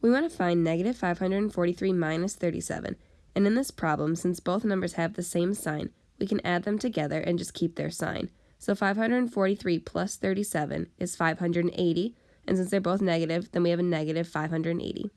We want to find negative 543 minus 37, and in this problem, since both numbers have the same sign, we can add them together and just keep their sign. So 543 plus 37 is 580, and since they're both negative, then we have a negative 580.